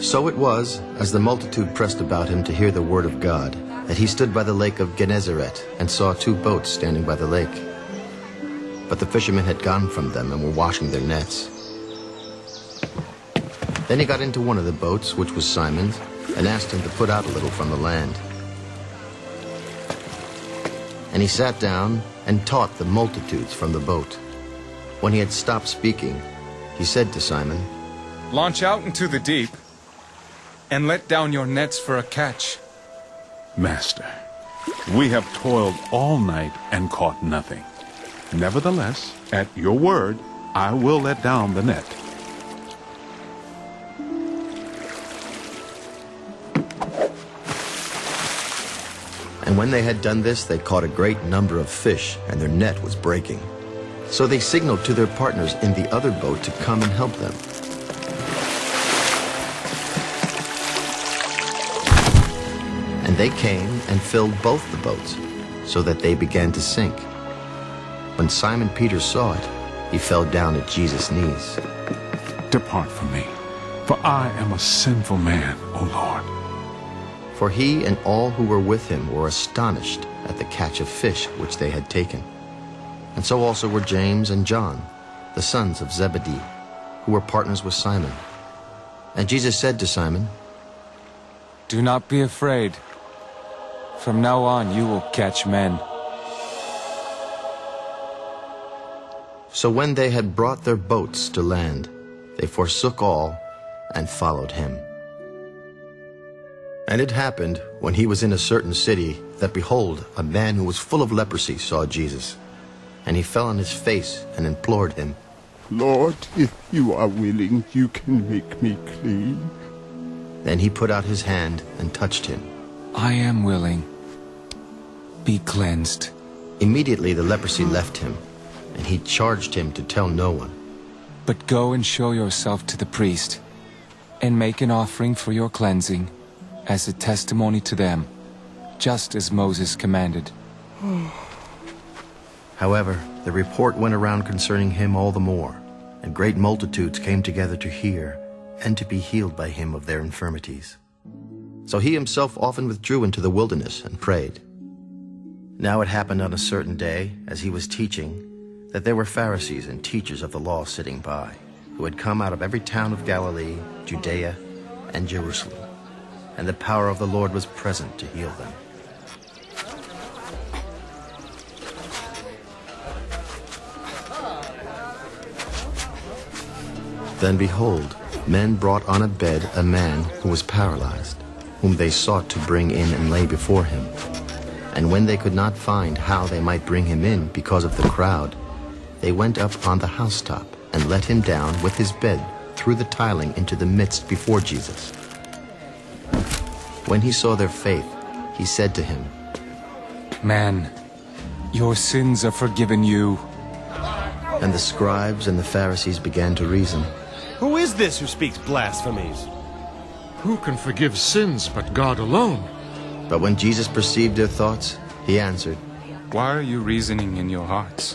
So it was, as the multitude pressed about him to hear the word of God, that he stood by the lake of Gennesaret and saw two boats standing by the lake. But the fishermen had gone from them and were washing their nets. Then he got into one of the boats, which was Simon's, and asked him to put out a little from the land. And he sat down and taught the multitudes from the boat. When he had stopped speaking, he said to Simon, Launch out into the deep and let down your nets for a catch. Master, we have toiled all night and caught nothing. Nevertheless, at your word, I will let down the net. And when they had done this, they caught a great number of fish, and their net was breaking. So they signaled to their partners in the other boat to come and help them. And they came and filled both the boats, so that they began to sink. When Simon Peter saw it, he fell down at Jesus' knees. Depart from me, for I am a sinful man, O Lord. For he and all who were with him were astonished at the catch of fish which they had taken. And so also were James and John, the sons of Zebedee, who were partners with Simon. And Jesus said to Simon, Do not be afraid. From now on you will catch men. So when they had brought their boats to land, they forsook all and followed him. And it happened, when he was in a certain city, that behold, a man who was full of leprosy saw Jesus. And he fell on his face and implored him. Lord, if you are willing, you can make me clean. Then he put out his hand and touched him. I am willing. Be cleansed. Immediately the leprosy hmm. left him, and he charged him to tell no one. But go and show yourself to the priest, and make an offering for your cleansing, as a testimony to them, just as Moses commanded. However, the report went around concerning him all the more, and great multitudes came together to hear and to be healed by him of their infirmities. So he himself often withdrew into the wilderness and prayed. Now it happened on a certain day, as he was teaching, that there were Pharisees and teachers of the law sitting by, who had come out of every town of Galilee, Judea, and Jerusalem. And the power of the Lord was present to heal them. Then behold, men brought on a bed a man who was paralyzed, whom they sought to bring in and lay before him. And when they could not find how they might bring him in because of the crowd, they went up on the housetop and let him down with his bed through the tiling into the midst before Jesus. When he saw their faith, he said to him, Man, your sins are forgiven you. And the scribes and the Pharisees began to reason, Who is this who speaks blasphemies? Who can forgive sins but God alone? But when Jesus perceived their thoughts, he answered, Why are you reasoning in your hearts?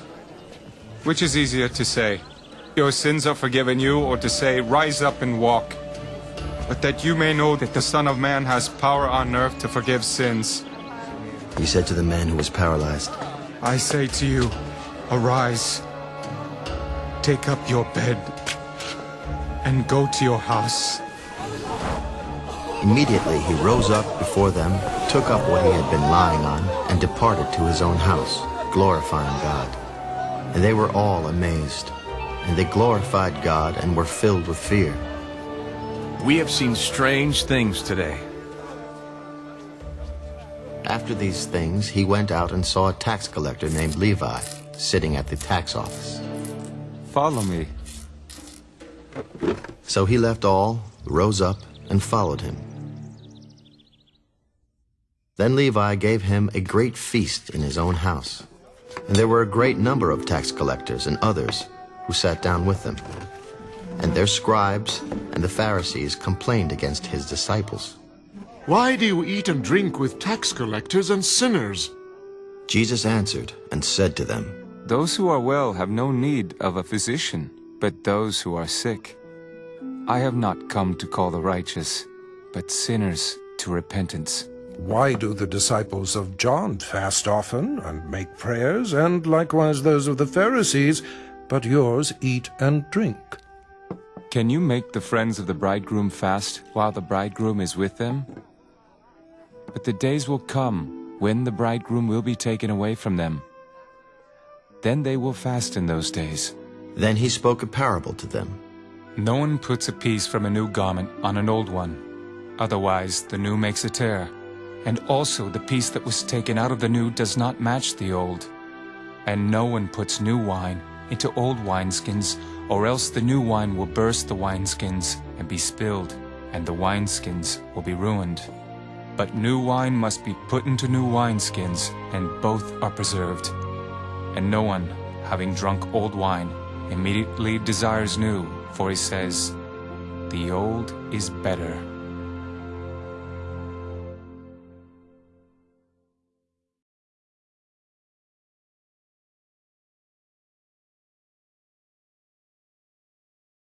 Which is easier to say, Your sins are forgiven you, or to say, Rise up and walk? But that you may know that the Son of Man has power on earth to forgive sins. He said to the man who was paralyzed, I say to you, Arise, take up your bed, and go to your house. Immediately he rose up before them, took up what he had been lying on, and departed to his own house, glorifying God. And they were all amazed. And they glorified God and were filled with fear. We have seen strange things today. After these things, he went out and saw a tax collector named Levi sitting at the tax office. Follow me. So he left all, rose up, and followed him. Then Levi gave him a great feast in his own house. And there were a great number of tax collectors and others who sat down with them. And their scribes and the Pharisees complained against his disciples. Why do you eat and drink with tax collectors and sinners? Jesus answered and said to them, Those who are well have no need of a physician, but those who are sick. I have not come to call the righteous, but sinners to repentance. Why do the disciples of John fast often and make prayers, and likewise those of the Pharisees, but yours eat and drink? Can you make the friends of the bridegroom fast while the bridegroom is with them? But the days will come when the bridegroom will be taken away from them. Then they will fast in those days. Then he spoke a parable to them. No one puts a piece from a new garment on an old one. Otherwise, the new makes a tear. And also the piece that was taken out of the new does not match the old. And no one puts new wine into old wineskins, or else the new wine will burst the wineskins and be spilled, and the wineskins will be ruined. But new wine must be put into new wineskins, and both are preserved. And no one, having drunk old wine, immediately desires new, for he says, The old is better.